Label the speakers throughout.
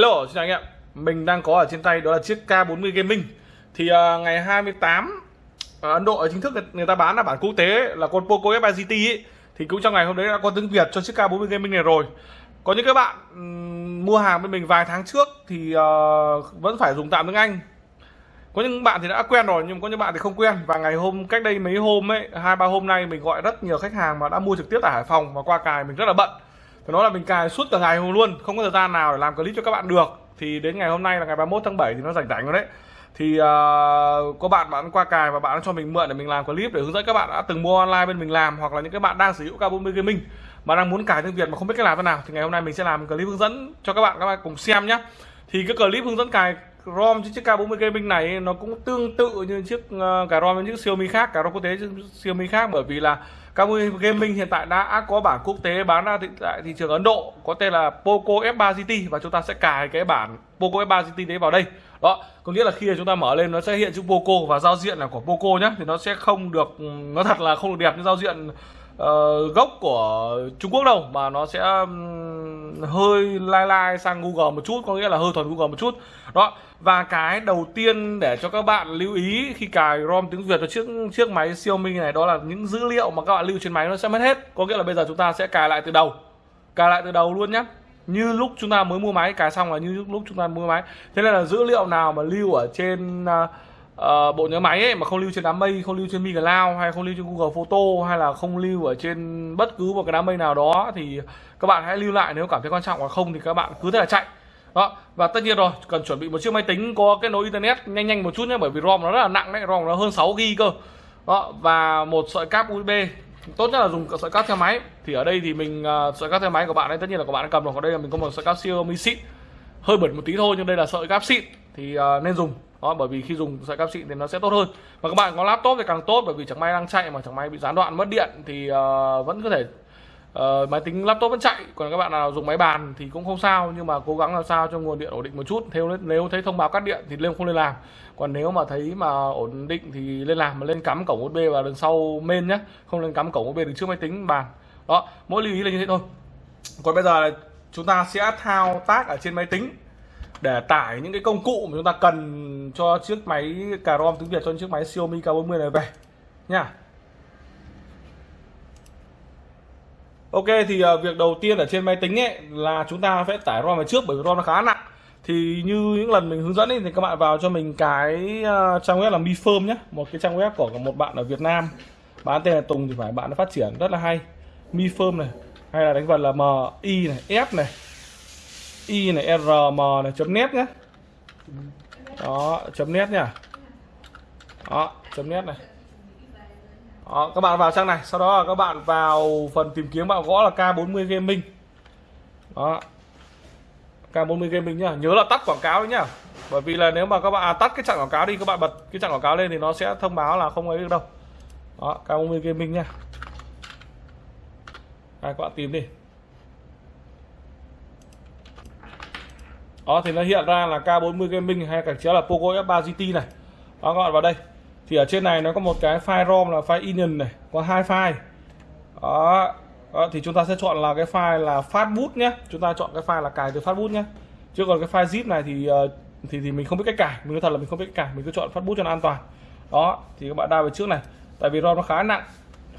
Speaker 1: Hello, xin chào anh em. Mình đang có ở trên tay đó là chiếc K40 Gaming. Thì uh, ngày 28 ở à, Ấn Độ chính thức người ta bán là bản quốc tế là con Poco F3 GT ấy. Thì cũng trong ngày hôm đấy đã có tiếng Việt cho chiếc K40 Gaming này rồi. Có những các bạn um, mua hàng với mình vài tháng trước thì uh, vẫn phải dùng tạm tiếng Anh. Có những bạn thì đã quen rồi nhưng có những bạn thì không quen và ngày hôm cách đây mấy hôm ấy, hai ba hôm nay mình gọi rất nhiều khách hàng mà đã mua trực tiếp tại Hải Phòng và qua cài mình rất là bận phải nói là mình cài suốt cả ngày luôn không có thời gian nào để làm clip cho các bạn được. Thì đến ngày hôm nay là ngày 31 tháng 7 thì nó rảnh rảnh rồi đấy. Thì uh, có bạn bạn qua cài và bạn cho mình mượn để mình làm clip để hướng dẫn các bạn đã từng mua online bên mình làm hoặc là những các bạn đang sử dụng K40 Gaming mà đang muốn cài tiếng Việt mà không biết cách làm thế nào. Thì ngày hôm nay mình sẽ làm clip hướng dẫn cho các bạn các bạn cùng xem nhé thì cái clip hướng dẫn cài ROM trên chiếc K40 Gaming này nó cũng tương tự như chiếc uh, cài ROM với những Xiaomi khác, cài ROM quốc tế Xiaomi khác bởi vì là K40 Gaming hiện tại đã có bản quốc tế bán ra tại thị trường Ấn Độ có tên là Poco F3 GT và chúng ta sẽ cài cái bản Poco F3 GT đấy vào đây. Đó, có nghĩa là khi chúng ta mở lên nó sẽ hiện chữ Poco và giao diện là của Poco nhé thì nó sẽ không được nó thật là không được đẹp như giao diện uh, gốc của Trung Quốc đâu mà nó sẽ um, hơi lai lai sang Google một chút có nghĩa là hơi thuần Google một chút. Đó và cái đầu tiên để cho các bạn lưu ý khi cài ROM tiếng Việt cho chiếc chiếc máy Xiaomi này đó là những dữ liệu mà các bạn lưu trên máy nó sẽ mất hết. Có nghĩa là bây giờ chúng ta sẽ cài lại từ đầu cài lại từ đầu luôn nhé như lúc chúng ta mới mua máy cài xong là như lúc chúng ta mua máy. Thế nên là dữ liệu nào mà lưu ở trên uh, uh, bộ nhớ máy ấy mà không lưu trên đám mây không lưu trên Mi Cloud hay không lưu trên Google Photo hay là không lưu ở trên bất cứ một cái đám mây nào đó thì các bạn hãy lưu lại nếu cảm thấy quan trọng hoặc không thì các bạn cứ thế là chạy. Đó và tất nhiên rồi cần chuẩn bị một chiếc máy tính có kết nối internet nhanh nhanh một chút nhé bởi vì rom nó rất là nặng đấy rom nó hơn 6 gb cơ. Đó và một sợi cáp usb tốt nhất là dùng sợi cáp theo máy. Thì ở đây thì mình uh, sợi cáp theo máy của bạn ấy tất nhiên là các bạn đã cầm rồi ở đây là mình có một sợi cáp Xiaomi xịn hơi bẩn một tí thôi nhưng đây là sợi cáp xịn thì uh, nên dùng đó bởi vì khi dùng sợi cáp xịn thì nó sẽ tốt hơn. Và các bạn có laptop thì càng tốt bởi vì chẳng may đang chạy mà chẳng may bị gián đoạn mất điện thì uh, vẫn có thể uh, máy tính laptop vẫn chạy. Còn các bạn nào dùng máy bàn thì cũng không sao nhưng mà cố gắng làm sao cho nguồn điện ổn định một chút. Theo nếu thấy thông báo cắt điện thì lên không lên làm. Còn nếu mà thấy mà ổn định thì lên làm mà lên cắm cổng USB vào đằng sau main nhé không lên cắm cổng USB đằng trước máy tính bàn. Đó mỗi lưu ý là như thế thôi. Còn bây giờ là chúng ta sẽ thao tác ở trên máy tính để tải những cái công cụ mà chúng ta cần cho chiếc máy cà rom tiếng Việt cho chiếc máy Xiaomi K40 này về nha. Ok thì uh, việc đầu tiên ở trên máy tính ấy là chúng ta phải tải ROM vào trước bởi vì ROM nó khá nặng. Thì như những lần mình hướng dẫn ấy, thì các bạn vào cho mình cái uh, trang web là Mi Firm nhé, một cái trang web của một bạn ở Việt Nam. Bán tên là Tùng thì phải bạn nó phát triển rất là hay. Mi Firm này hay là đánh vần là M I này, F này i này rm này chấm net nhé đó chấm nét nha, đó chấm nét này. Đó, các bạn vào trang này. Sau đó là các bạn vào phần tìm kiếm bạn gõ là K40 Gaming. Đó. K40 Gaming nhá. Nhớ là tắt quảng cáo đấy nhá. Bởi vì là nếu mà các bạn à, tắt cái chặn quảng cáo đi các bạn bật cái chặn quảng cáo lên thì nó sẽ thông báo là không ấy được đâu. Đó K40 Gaming nhá. Đây, các bạn tìm đi. Đó thì nó hiện ra là K40 Gaming hay cả chéo là Poco F3 GT này. Đó các bạn vào đây. Thì ở trên này nó có một cái file ROM là file Inion này có hai file. Đó. đó thì chúng ta sẽ chọn là cái file là Fastboot nhé. Chúng ta chọn cái file là cài từ Fastboot nhé. Chứ còn cái file zip này thì ờ, thì thì mình không biết cách cài. Mình nói thật là mình không biết cách cài. Mình cứ chọn Fastboot cho nó an toàn. Đó thì các bạn đao về trước này. Tại vì ROM nó khá nặng.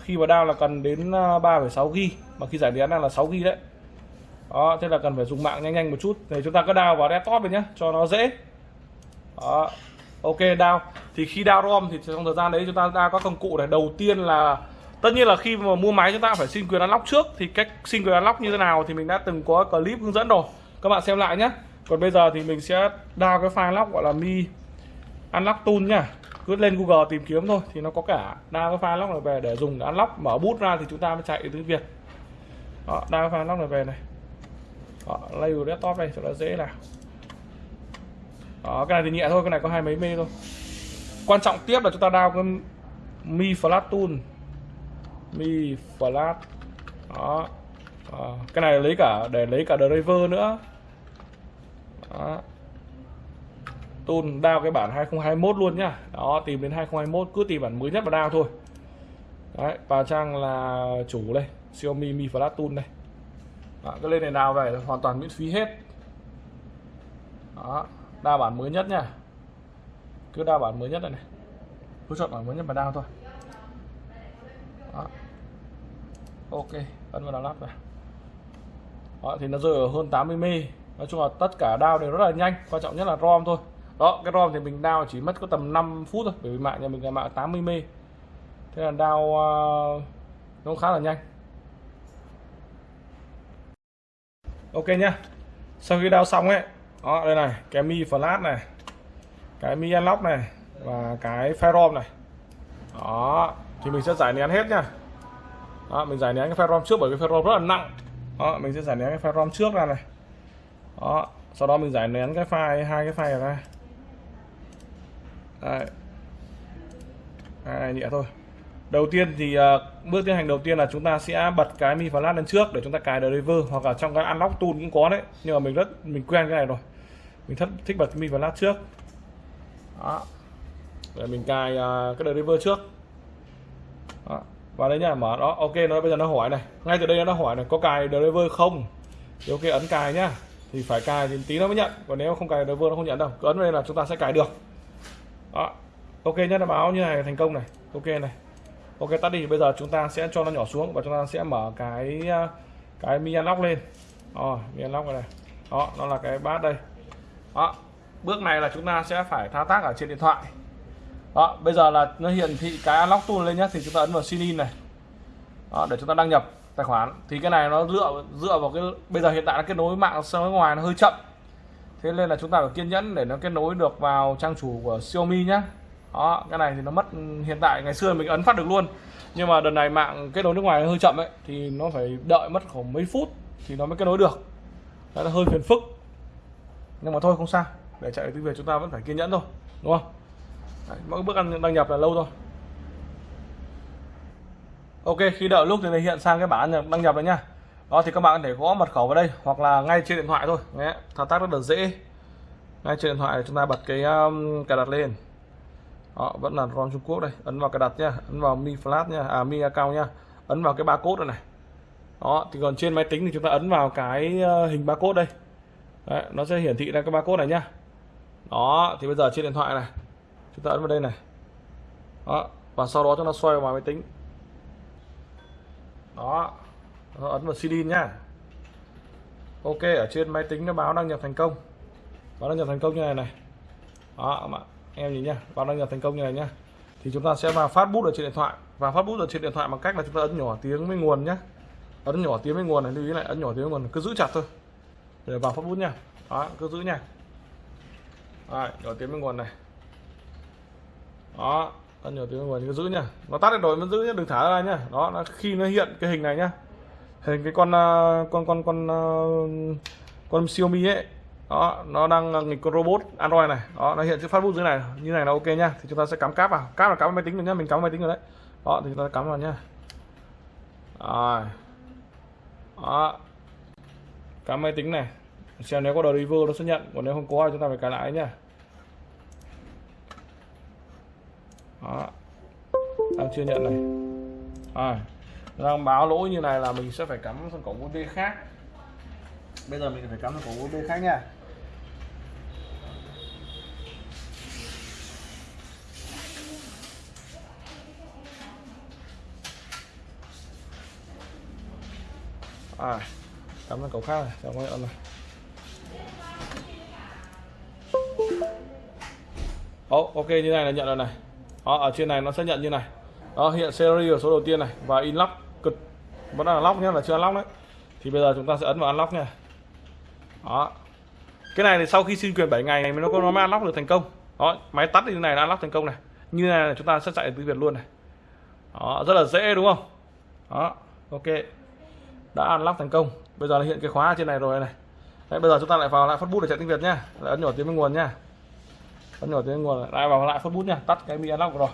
Speaker 1: Khi mà đao là cần đến 3,6 ờ, GB mà khi giải nén là 6 GB đấy đó, thế là cần phải dùng mạng nhanh nhanh một chút. Thì chúng ta cứ đào vào desktop này nhé cho nó dễ. Đó, ok đào thì khi đào rom thì trong thời gian đấy chúng ta ra các công cụ này. Đầu tiên là, tất nhiên là khi mà mua máy chúng ta phải xin quyền unlock trước. Thì cách xin quyền unlock như thế nào thì mình đã từng có clip hướng dẫn rồi. Các bạn xem lại nhé còn bây giờ thì mình sẽ đào cái file lock gọi là mi unlock tool nhá. Cứ lên google tìm kiếm thôi, thì nó có cả đào cái file lock này về để dùng để unlock mở bút ra thì chúng ta mới chạy tiếng việt. Đó đào cái file lock này về này. Ờ, đó, label desktop đây cho nó dễ nào. Đó cái này thì nhẹ thôi cái này có hai mấy mê thôi. Quan trọng tiếp là chúng ta đao cái mi flat tool mi flat. Đó. À, cái này lấy cả để lấy cả driver nữa. Đó. tool đao cái bản 2021 luôn nhá. Đó tìm đến 2021 cứ tìm bản mới nhất mà đao thôi. Đấy và trang là chủ đây Xiaomi Mi Flat Tool đây đó, cái lên này nào về hoàn toàn miễn phí hết. Đó đa bản mới nhất nha. Cứ đa bản mới nhất này này. Cứ chọn bản mới nhất mà đao thôi. Đó. ok ấn vào lắp này đó, thì nó rơi ở hơn 80 mê nói chung là tất cả đao đều rất là nhanh. Quan trọng nhất là rom thôi. Đó cái rom thì mình đao chỉ mất có tầm 5 phút thôi bởi vì mạng nhà mình là mạng 80 mê thế là đao uh, nó khá là nhanh. Ok nhá. Sau khi đao xong ấy đó đây này cái mi flash này cái mi unlock này và cái ferrom này. Đó thì mình sẽ giải nén hết nha đó, mình giải nén cái ferrom trước bởi vì ferrom rất là nặng. Đó mình sẽ giải nén cái ferrom trước ra này. Đó sau đó mình giải nén cái file hai cái file này đây. Hai nhẹ thôi đầu tiên thì uh, bước tiến hành đầu tiên là chúng ta sẽ bật cái mi flash lên trước để chúng ta cài driver hoặc là trong cái unlock tool cũng có đấy. Nhưng mà mình rất mình quen cái này rồi. Mình thích thích bật mi flash trước. Đó. Để mình cài uh, cái driver trước. Đó. và đấy nha mở đó ok nó bây giờ nó hỏi này. Ngay từ đây nó hỏi này có cài driver không? Thì ok ấn cài nhá. Thì phải cài thì tí nó mới nhận. Còn nếu không cài driver nó không nhận đâu. Cứ ấn đây là chúng ta sẽ cài được. Đó. Ok nhá nó báo như này thành công này. Ok này ok tắt đi. Bây giờ chúng ta sẽ cho nó nhỏ xuống và chúng ta sẽ mở cái à, cái mi unlock lên. Oh, mi unlock này đó nó là cái bát đây. Đó bước này là chúng ta sẽ phải thao tác ở trên điện thoại. Đó bây giờ là nó hiển thị cái unlock tool lên nhé thì chúng ta ấn vào sign in này. Đó, để chúng ta đăng nhập tài khoản. Thì cái này nó dựa dựa vào cái bây giờ hiện tại nó kết nối mạng sang ngoài nó hơi chậm. Thế nên là chúng ta phải kiên nhẫn để nó kết nối được vào trang chủ của Xiaomi nhé đó cái này thì nó mất hiện tại ngày xưa mình ấn phát được luôn. Nhưng mà đợt này mạng kết nối nước ngoài hơi chậm ấy thì nó phải đợi mất khoảng mấy phút thì nó mới kết nối được. Đó là hơi phiền phức. Nhưng mà thôi không sao. Để chạy tiếng việt chúng ta vẫn phải kiên nhẫn thôi đúng không? Đấy, mỗi bước ăn đăng nhập là lâu thôi. Ok khi đợi lúc thì hiện sang cái bản đăng nhập rồi nha. Đó thì các bạn có thể gõ mật khẩu vào đây hoặc là ngay trên điện thoại thôi. Đấy, thao tác rất là dễ. Ngay trên điện thoại chúng ta bật cái um, cài đặt lên đó, vẫn là ROM Trung Quốc đây. Ấn vào cài đặt nhá ấn vào mi flash nhá, à mi account nhá, ấn vào cái barcode này này. Đó thì còn trên máy tính thì chúng ta ấn vào cái ờ, hình barcode đây. Đấy, nó sẽ hiển thị ra cái barcode này nhá. Đó thì bây giờ trên điện thoại này chúng ta ấn vào đây này. Đó và sau đó chúng ta xoay vào máy tính. Đó nó ấn vào CD nhá. Ok ở trên máy tính nó báo đăng nhập thành công. Báo đăng nhập thành công như này này. Đó các bạn em nhìn nhá báo đăng nhập thành công như này nhá. Thì chúng ta sẽ vào phát bút ở trên điện thoại. Và phát bút ở trên điện thoại bằng cách là chúng ta ấn nhỏ tiếng với nguồn nhá. Ấn nhỏ tiếng với nguồn này lưu ý lại ấn nhỏ tiếng với nguồn cứ giữ chặt thôi. Để vào phát bút nha đó cứ giữ nha. Rồi, nhỏ tiếng với nguồn này. Đó ấn nhỏ tiếng với nguồn cứ giữ nha nó tắt được rồi vẫn giữ nhá đừng thả ra nhá. Đó nó khi nó hiện cái hình này nhá. Hình cái con à, con con con con, con Xiaomi ấy đó nó đang ờ, nghịch con robot android này. Đó nó hiện chữ phát bút dưới này. Như này là ok nhá thì chúng ta sẽ cắm cáp vào. Cáp là cắm vào máy tính rồi nhá. Mình cắm vào máy tính rồi đấy. Đó thì chúng ta cắm vào nhá. Rồi. Đó. Cắm máy tính này. Xem nếu có driver nó sẽ nhận. Còn nếu không có thì chúng ta phải cài lại nhá. Đó. Đang chưa nhận này. À, đang báo lỗi như này là mình sẽ phải cắm sang cổng USB khác. Bây giờ mình phải cắm sang cổng USB khác nha. Ờ, à cắm ơn cậu khác này chào các bạn này ok như này là nhận rồi này. Đó, ở trên này nó sẽ nhận như này. Đó hiện series ở số đầu tiên này và inlock cực. Vẫn là lock nhé là chưa unlock đấy. Thì bây giờ chúng ta sẽ ấn vào unlock nha. Đó. Cái này thì sau khi xin quyền 7 ngày này mới nó có nó mới unlock được thành công. Đó máy tắt như này là unlock thành công này. Như này là chúng ta sẽ chạy từ Việt luôn này. Đó rất là dễ đúng không? Đó ok đã unlock thành công. Bây giờ là hiện cái khóa ở trên này rồi này. Đấy, bây giờ chúng ta lại vào lại phát bút để chạy tiếng Việt nhá. Lại ấn nhỏ tiếng bên nguồn nhá. Ấn nhỏ tiếng nguồn lại vào lại phát bút nhá. Tắt cái mi unlock rồi.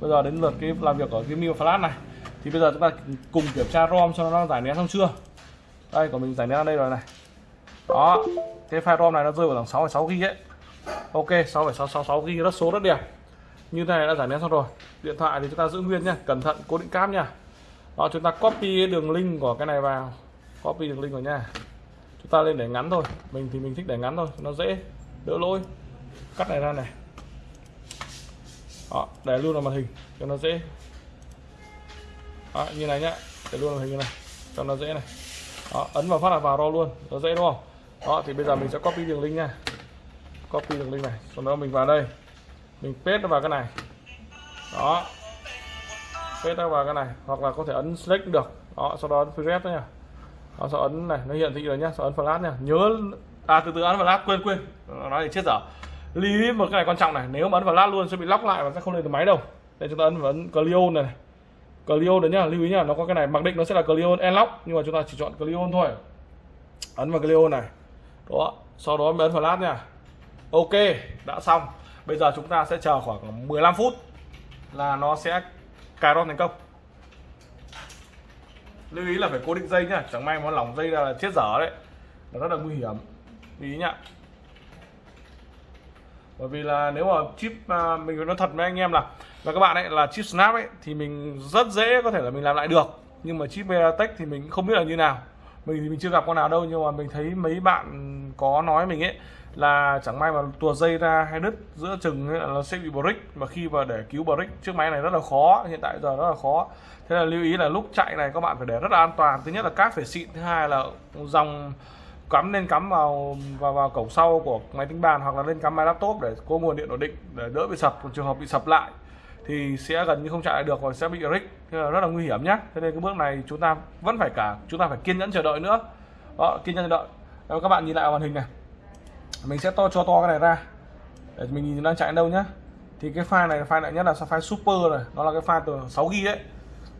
Speaker 1: Bây giờ đến lượt cái làm việc ở cái mi flash này. Thì bây giờ chúng ta cùng kiểm tra rom cho nó giải nén xong chưa? Đây của mình giải nén ở đây rồi này. Đó cái file rom này nó rơi vào khoảng 6,6 gb ấy. Ok 6,666 gb rất số rất đẹp. Như này đã giải nén xong rồi. Điện thoại thì chúng ta giữ nguyên nhá. Cẩn thận cố định cáp nhá đó chúng ta copy đường link của cái này vào. Copy đường link của nha. Chúng ta lên để ngắn thôi. Mình thì mình thích để ngắn thôi nó dễ đỡ lỗi. Cắt này ra này. Đó để luôn vào màn hình cho nó dễ. Đó, như này nhá. Để luôn vào màn hình như này cho nó dễ này. Đó, ấn vào phát là vào ro luôn nó dễ đúng không? Đó thì bây giờ mình sẽ copy đường link nha. Copy đường link này. Sau đó mình vào đây. Mình paste nó vào cái này. Đó paste nó vào cái này hoặc là có thể ấn select cũng được. Đó sau đó ấn free rep nha. Đó, sau ấn này nó hiện thị rồi nhá sau ấn flash nha. Nhớ à từ từ ấn flash quên quên. Nói thì chết dở. Lưu ý một cái này quan trọng này nếu mà ấn vào luôn sẽ bị lóc lại và sẽ không lên được máy đâu. Đây chúng ta ấn vào ấn Clion này, này. Clion đấy nhá lưu ý nhá nó có cái này mặc định nó sẽ là Clion Unlock nhưng mà chúng ta chỉ chọn Clion thôi. Ấn vào Clion này. Đó sau đó mới ấn flash lát nha. Ok đã xong. Bây giờ chúng ta sẽ chờ khoảng 15 phút là nó sẽ cài ron thành công. Lưu ý là phải cố định dây nhá chẳng may mà lỏng dây ra là chết dở đấy. Nó rất là nguy hiểm. Lưu ý nhá. Bởi vì là nếu mà chip à, mình nói thật với anh em là là các bạn ấy là chip snap ấy thì mình rất dễ có thể là mình làm lại được. Nhưng mà chip Veritech thì mình không biết là như nào. Mình thì mình chưa gặp con nào đâu nhưng mà mình thấy mấy bạn có nói mình ấy là chẳng may mà tuột dây ra hay đứt giữa chừng là nó sẽ bị brick. Mà khi mà để cứu brick chiếc máy này rất là khó hiện tại giờ rất là khó. Thế là lưu ý là lúc chạy này các bạn phải để rất là an toàn. Thứ nhất là cáp phải xịn thứ hai là dòng cắm nên cắm vào vào, vào cổng sau của máy tính bàn hoặc là lên cắm máy laptop để có nguồn điện ổn định để đỡ bị sập. Trường hợp bị sập lại thì sẽ gần như không chạy lại được và sẽ bị rick rất là nguy hiểm nhé thế nên cái bước này chúng ta vẫn phải cả chúng ta phải kiên nhẫn chờ đợi nữa. Đó kiên nhẫn chờ đợi. Các bạn nhìn lại màn hình này mình sẽ to, cho to cái này ra. Để mình nhìn đang chạy đâu nhá. Thì cái file này file nặng nhất, là file super này nó là cái file từ 6 gb đấy.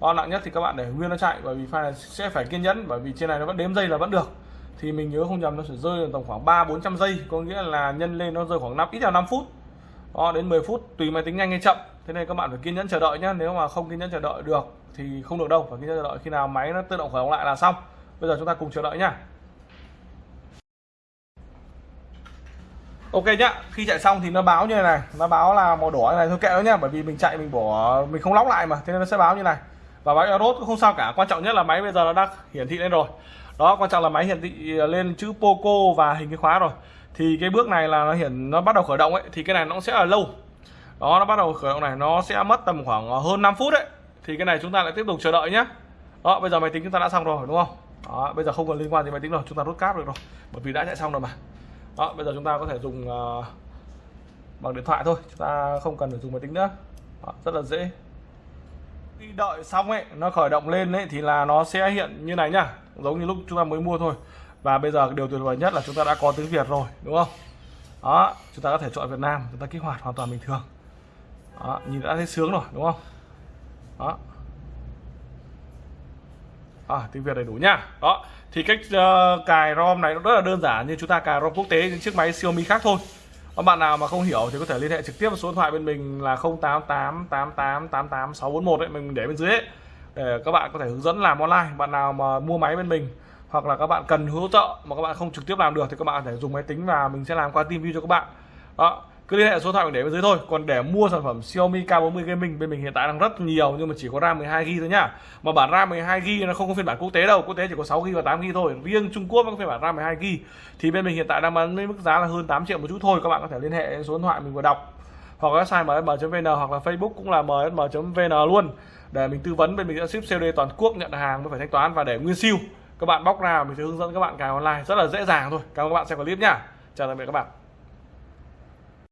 Speaker 1: To nặng nhất thì các bạn để nguyên nó chạy, bởi vì file này sẽ phải kiên nhẫn, bởi vì trên này nó vẫn đếm giây là vẫn được. Thì mình nhớ không nhầm, nó sẽ rơi tầm khoảng 3 400 giây. Có nghĩa là nhân lên nó rơi khoảng 5 ít là 5 phút. Đó, đến 10 phút, tùy máy tính nhanh hay chậm. Thế nên các bạn phải kiên nhẫn chờ đợi nhé nếu mà không kiên nhẫn chờ đợi được thì không được đâu. Phải kiên nhẫn chờ đợi khi nào máy nó tự động khởi động lại là xong. Bây giờ chúng ta cùng chờ đợi nhá. Ok nhá, khi chạy xong thì nó báo như này nó báo là màu đỏ này, thôi kệ nó nhá, bởi vì mình chạy mình bỏ, mình không lóc lại mà, thế nên nó sẽ báo như này. Và máy Aeros cũng không sao cả, quan trọng nhất là máy bây giờ nó đã hiển thị lên rồi. Đó, quan trọng là máy hiển thị ờ, lên chữ Poco và hình cái khóa rồi. Thì cái bước này là nó hiển, nó bắt đầu khởi động ấy, thì cái này nó sẽ là lâu. Đó, nó bắt đầu khởi động này, nó sẽ mất tầm khoảng ờ, hơn 5 phút đấy thì cái này chúng ta lại tiếp tục chờ đợi nhé đó, bây giờ máy tính chúng ta đã xong rồi, đúng không? Đó, bây giờ không còn liên quan gì máy tính rồi, chúng ta rút cáp được rồi, bởi vì đã chạy xong rồi mà đó bây giờ chúng ta có thể dùng uh, bằng điện thoại thôi chúng ta không cần phải dùng máy tính nữa. Đó, rất là dễ. Khi đợi xong ấy nó khởi động lên ấy thì là nó sẽ hiện như này nhá giống như lúc chúng ta mới mua thôi. Và bây giờ điều tuyệt vời nhất là chúng ta đã có tiếng Việt rồi đúng không? Đó chúng ta có thể chọn Việt Nam chúng ta kích hoạt hoàn toàn bình thường. Đó, nhìn đã thấy sướng rồi đúng không? Đó à, tiếng Việt đầy đủ nha. Đó thì cách uh, cài ROM này nó rất là đơn giản như chúng ta cài ROM quốc tế những chiếc máy Xiaomi khác thôi. Các bạn nào mà không hiểu thì có thể liên hệ trực tiếp số điện thoại bên mình là 0888888641 đấy mình để bên dưới ấy để các bạn có thể hướng dẫn làm online. Bạn nào mà mua máy bên mình hoặc là các bạn cần hỗ trợ mà các bạn không trực tiếp làm được thì các bạn có thể dùng máy tính và mình sẽ làm qua team view cho các bạn. Đó cứ liên hệ số điện thoại để bên dưới thôi. Còn để mua sản phẩm Xiaomi K40 Gaming, bên mình hiện tại đang rất nhiều, nhưng mà chỉ có RAM 12 GB thôi nhá. Mà bản RAM 12 GB nó không có phiên bản quốc tế đâu, quốc tế chỉ có 6 GB và 8 GB thôi. Riêng Trung Quốc mới có phiên bản RAM 12 GB thì bên mình hiện tại đang bán với mức giá là hơn 8 triệu một chút thôi. Các bạn có thể liên hệ số điện thoại mình vừa đọc. Hoặc website msm.vn hoặc là Facebook cũng là msm.vn luôn. Để mình tư vấn, bên mình sẽ ship COD toàn quốc, nhận hàng mới phải thanh toán và để nguyên siêu. Các bạn bóc ra mình sẽ hướng dẫn các bạn cài online rất là dễ dàng thôi. Cảm ơn các bạn xem clip nhá. Chào tạm biệt các bạn.